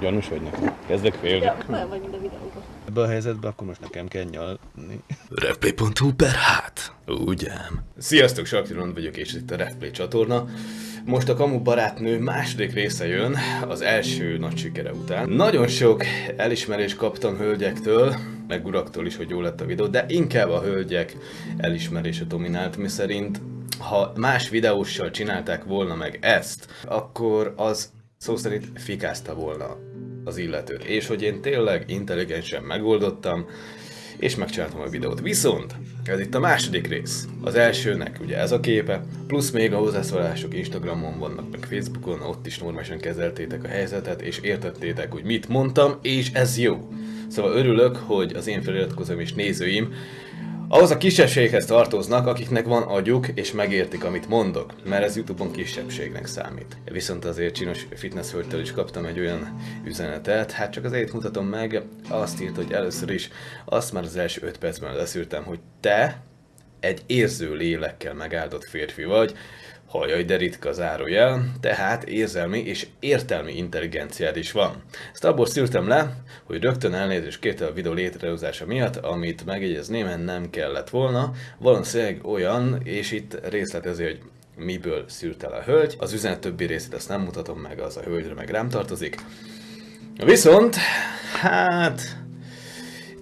Gyanús vagy nekem? Kezdek félni. Ja, olyan vagy, mint a videóban. Ebbe a helyzetbe akkor most nekem kell nyalni. Replay.hu per hát, ugye? Sziasztok, Saktiron vagyok, és itt a Refplay csatorna. Most a Kamu barátnő második része jön, az első nagy sikere után. Nagyon sok elismerést kaptam hölgyektől, meg uraktól is, hogy jó lett a videó, de inkább a hölgyek elismerése dominált, mi szerint ha más videóssal csinálták volna meg ezt, akkor az szó szerint fikázta volna az illetőt. És hogy én tényleg intelligensen megoldottam, és megcsináltam a videót. Viszont ez itt a második rész. Az elsőnek ugye ez a képe, plusz még a hozzászólások Instagramon vannak, meg Facebookon, ott is normálisan kezeltétek a helyzetet, és értettétek, hogy mit mondtam, és ez jó. Szóval örülök, hogy az én feliratkozom és nézőim ahhoz a kisebbséghez tartoznak, akiknek van agyuk, és megértik, amit mondok, mert ez Youtube-on kisebbségnek számít. Viszont azért csinos fitness hölgytől is kaptam egy olyan üzenetet, hát csak azért mutatom meg, azt írt, hogy először is azt már az első 5 percben leszűrtem, hogy te egy érző lélekkel megáldott férfi vagy, hajaj, de ritka zárójel, tehát érzelmi és értelmi intelligenciád is van. Ezt abból szűrtem le, hogy rögtön elnézést kérte a videó létrehozása miatt, amit megjegyezném, nem kellett volna. Valószínűleg olyan, és itt részletezi, hogy miből szűrt el a hölgy. Az üzenet többi részét ezt nem mutatom meg, az a hölgyre meg rám tartozik. Viszont, hát,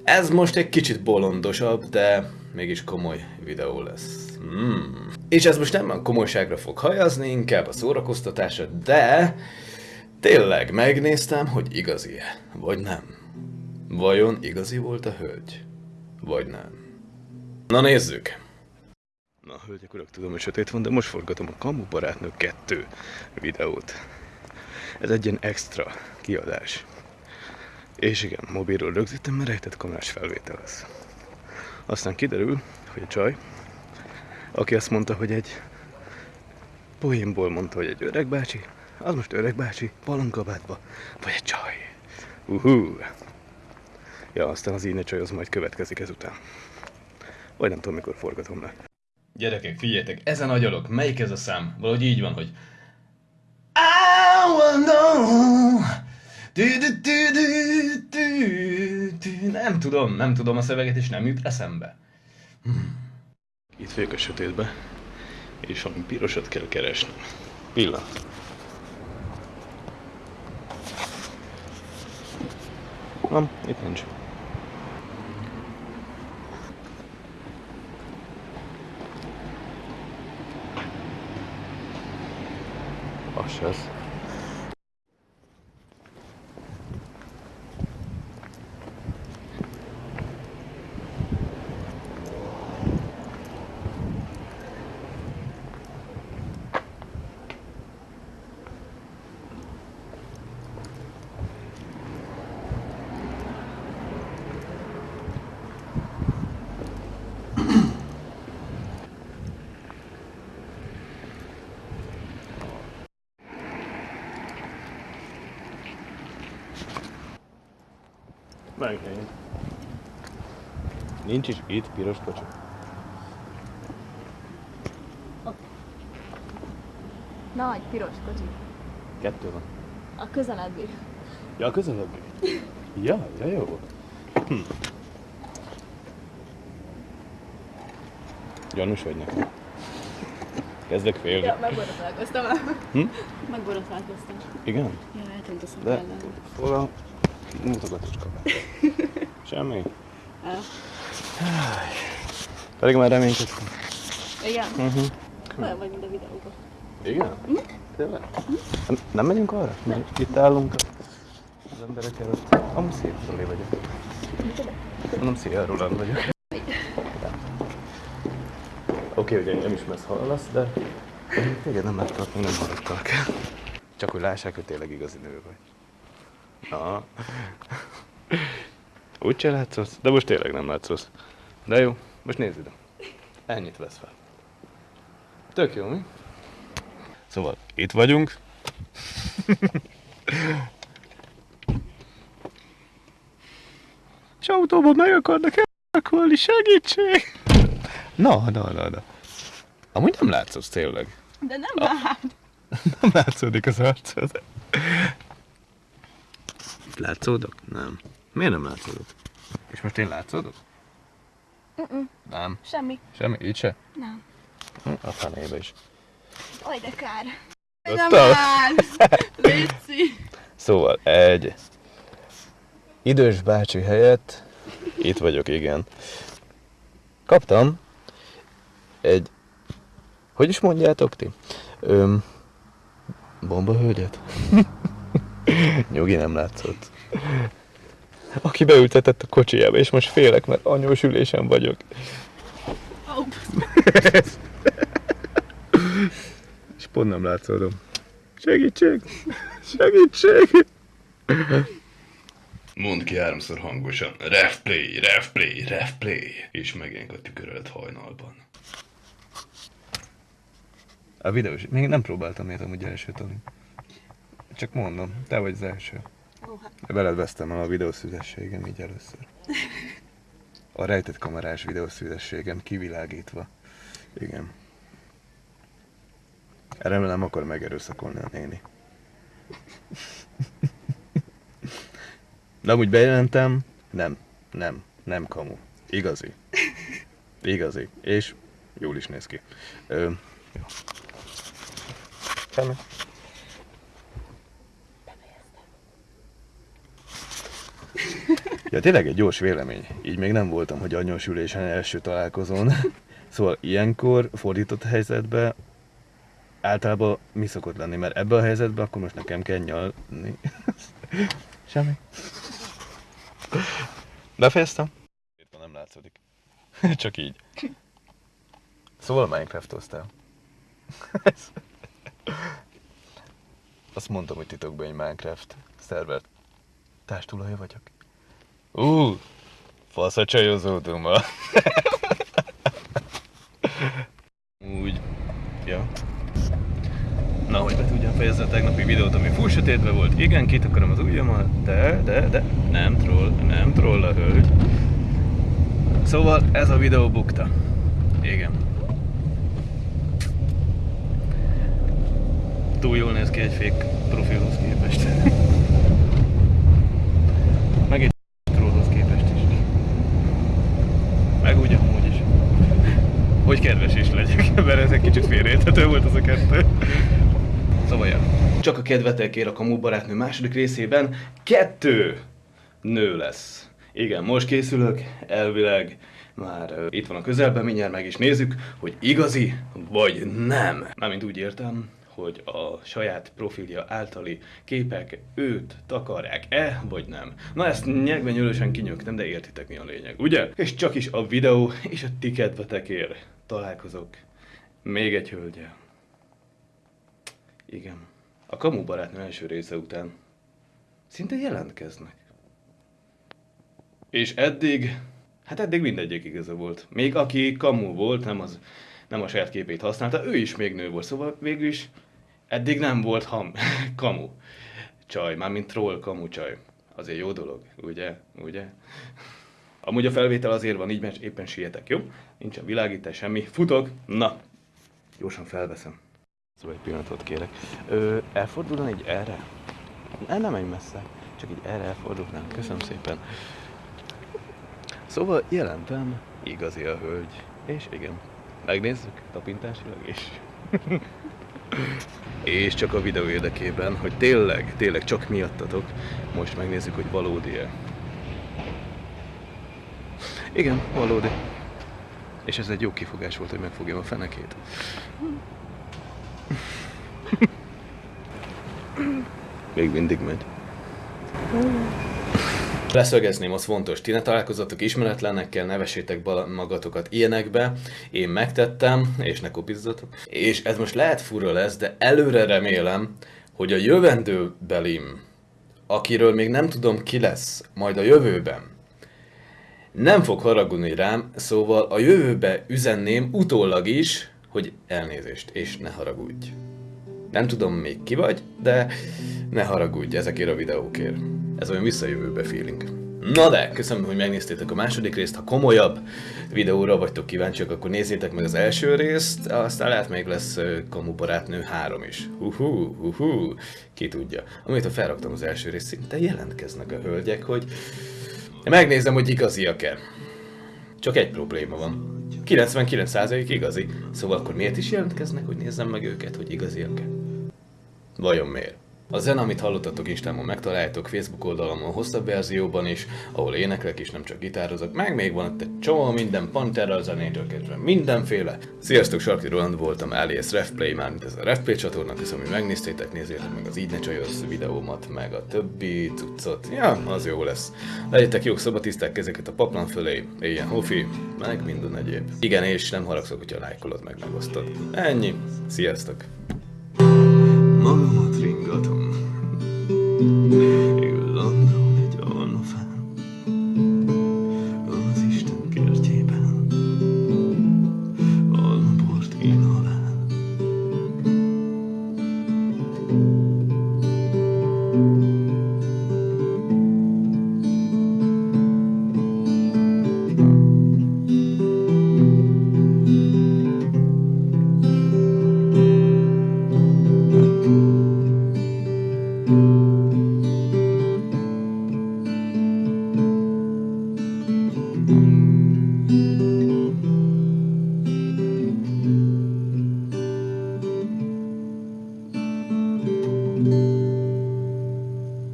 ez most egy kicsit bolondosabb, de mégis komoly videó lesz. Hmm. És ez most nem a komolyságra fog hajazni, inkább a szórakoztatásra, de tényleg megnéztem, hogy igazi-e, vagy nem. Vajon igazi volt a hölgy, vagy nem? Na nézzük! Na, hölgyek, urak, tudom, hogy sötét van, de most forgatom a Kamu Barátnő 2 videót. Ez egy ilyen extra kiadás. És igen, mobilról rögzítem, mert rejtett kamerás felvétel lesz. Aztán kiderül, hogy a csaj, aki azt mondta, hogy egy poénból mondta, hogy egy öreg bácsi, az most öreg bácsi, balonkabátba, vagy egy csaj. Uhú. Ja, aztán az így csaj az majd következik ezután. Vagy nem tudom, mikor forgatom le. Gyerekek, figyeljetek, ezen agyalok, melyik ez a szám? Valahogy így van, hogy I wanna know. Du, du, du, du, du, du. Nem tudom, nem tudom a szöveget, és nem jut eszembe. Hmm. Itt vagyok a sötétbe, és valami pirosat kell keresni. Pillanat. Nem, itt nincs. Az se. Megint. Nincs is itt piros kocsi. Nagy, piros kocsi. Kettő van. A közeledbi. Ja, közelebb. Ja, ja, jó. Hm. Gyanús vagy nekem? Kezdek félni. Ja, megborotválkoztam. Hm? Megborotválkoztam. Igen? Ja, eltűnt a De szemben. Hol a mutogatós kabát? Semmi? Pedig már reménykedtem. Igen? Uh-huh. Olyan vagy, mint a videóban. Igen? Tényleg? Nem, nem megyünk arra? Mert itt állunk az emberek előtt. Amúgy szép Zoli vagyok. Mondom, szia, Roland vagyok. Oké, okay, hogy engem is messz hallasz, de téged nem láttalak, még nem hallottalak. Csak hogy lássák, hogy tényleg igazi nő vagy. Na. Úgy se látszasz, de most tényleg nem látszasz. De jó, most nézd ide. Ennyit vesz fel. Tök jó, mi? Szóval itt vagyunk. És autóban meg akarnak elrakolni, segítség! Na, na, na, na. Amúgy nem látszott tényleg. De nem lát. Nem látszódik az arcod. Látszódok? Nem. Miért nem látszódok? És most én látszódok? Nem. Semmi. Semmi? Így se? Nem. Hm, A fenébe is. Oj, de kár. Nem állsz. Léci. Szóval egy idős bácsi helyett, itt vagyok, igen. Kaptam egy, hogy is mondjátok ti? Öm, bomba hölgyet? Nyugi nem látszott. Aki beültetett a kocsijába, és most félek, mert anyós ülésen vagyok. És pont nem látszódom. Segítség! Segítség! Mondd ki háromszor hangosan. Refplay, refplay, refplay. És megjelenik a tükörölt hajnalban. A videós, még nem próbáltam ilyet amúgy első Toni. Csak mondom, te vagy az első. Hát. Veled vesztem el a videószüzességem így először. A rejtett kamerás videószüzességem kivilágítva. Igen. Remélem nem akar megerőszakolni a néni. De amúgy bejelentem, nem, nem, nem kamu. Igazi. Igazi. És jól is néz ki. Ö, jó. Semmi. Ja, tényleg egy gyors vélemény. Így még nem voltam, hogy anyós ülésen első találkozón. Szóval ilyenkor, fordított helyzetben általában mi szokott lenni? Mert ebben a helyzetben akkor most nekem kell nyalni. Semmi. Befejeztem? Itt nem látszódik. Csak így. Szóval Minecraftoztál. Ez- Azt mondtam, hogy titokban egy Minecraft szerver társtulaja vagyok. Ú, fasz a csajozódom ma. Úgy. Ja. Na, hogy be tudjam fejezni a tegnapi videót, ami full sötétbe volt. Igen, kitakarom az ujjamat, de, de, de, nem troll, nem troll a hölgy. Szóval ez a videó bukta. Igen. Túl jól néz ki egy fék profilhoz képest. Meg egy trollhoz képest is. Meg úgy amúgy is. Hogy kedves is legyek, mert ez egy kicsit félreérthető volt az a kettő. Szóval ja. Csak a kedvetekért a Kamu barátnő második részében kettő nő lesz. Igen, most készülök, elvileg már uh, itt van a közelben, mindjárt meg is nézzük, hogy igazi vagy nem. Mármint úgy értem, hogy a saját profilja általi képek őt takarják-e, vagy nem. Na ezt nyelvenyőlősen kinyögtem, de értitek mi a lényeg, ugye? És csak is a videó és a ti kedvetekért találkozok még egy hölgyel. Igen. A Kamu barátnő első része után szinte jelentkeznek. És eddig, hát eddig mindegyik igaza volt. Még aki Kamu volt, nem, az, nem a saját képét használta, ő is még nő volt, szóval végül is eddig nem volt ham, Kamu csaj, mármint troll Kamu csaj. Azért jó dolog, ugye? Ugye? Amúgy a felvétel azért van így, mert éppen sietek, jó? Nincsen világítás, semmi. Futok! Na, gyorsan felveszem. Szóval egy pillanatot kérek. Ö, elfordulna így erre? El nem menj messze, csak így erre elfordulnám. Köszönöm szépen. Szóval jelentem, igazi a hölgy. És igen, megnézzük tapintásilag is. és csak a videó érdekében, hogy tényleg, tényleg csak miattatok, most megnézzük, hogy valódi-e. Igen, valódi. És ez egy jó kifogás volt, hogy megfogjam a fenekét. Még mindig megy. Leszögezném, az fontos, ti ne találkozatok ismeretlenekkel, nevessétek bala- magatokat ilyenekbe. Én megtettem, és ne kopizzatok. És ez most lehet fura lesz, de előre remélem, hogy a jövendőbelim, akiről még nem tudom ki lesz, majd a jövőben, nem fog haragudni rám, szóval a jövőbe üzenném utólag is, hogy elnézést, és ne haragudj. Nem tudom még ki vagy, de ne haragudj ezekért a videókért. Ez olyan visszajövőbe feeling. Na de, köszönöm, hogy megnéztétek a második részt. Ha komolyabb videóra vagytok kíváncsiak, akkor nézzétek meg az első részt, aztán lehet még lesz Kamu barátnő 3 is. Hú, hú, ki tudja. Amit ha felraktam az első részt, szinte jelentkeznek a hölgyek, hogy megnézem, hogy igaziak-e. Csak egy probléma van. 99% igazi. Szóval akkor miért is jelentkeznek, hogy nézzem meg őket, hogy igaziak-e? Vajon miért? A zene, amit hallottatok Instámon megtaláljátok Facebook oldalamon hosszabb verzióban is, ahol éneklek is, nem csak gitározok, meg még van ott egy csomó minden Pantera zenétől kezdve mindenféle. Sziasztok, Sarki Roland voltam, alias Refplay, mármint ez a Refplay csatorna, köszönöm, hogy megnéztétek, nézzétek meg az Így ne csajosz videómat, meg a többi cuccot, ja, az jó lesz. Legyetek jók, szabatiszták kezeket a paplan fölé, éljen hofi, meg minden egyéb. Igen, és nem haragszok, hogyha lájkolod meg megosztod. Ennyi, sziasztok! Magamat ringatom.